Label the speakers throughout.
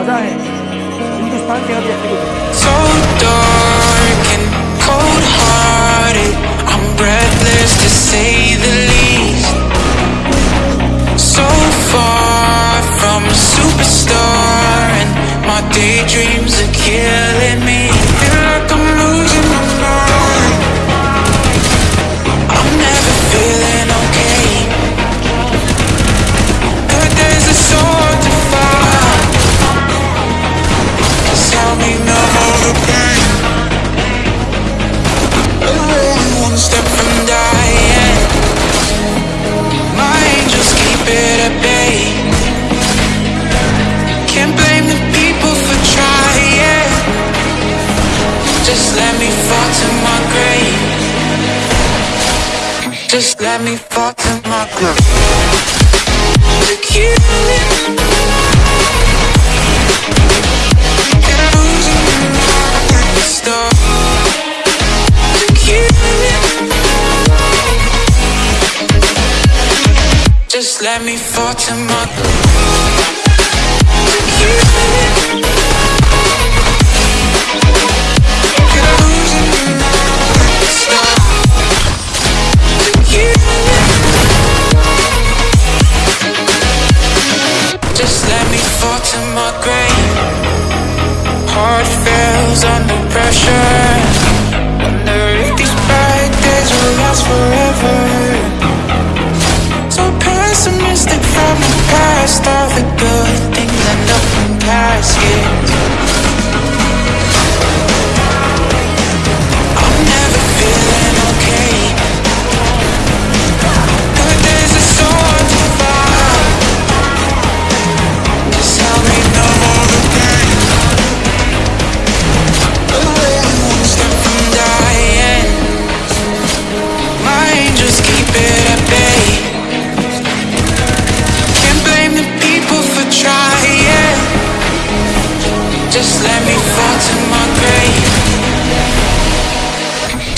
Speaker 1: मज़ा है। हिंदुस्तान के हर व्यक्ति को Just let me fall to my knees. Losing Just let me fall to my groove Look it. fall to my grave. Heart fails under pressure. Wonder if these bright days will last forever.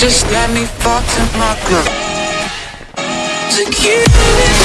Speaker 1: Just let me fall to my glove. Security.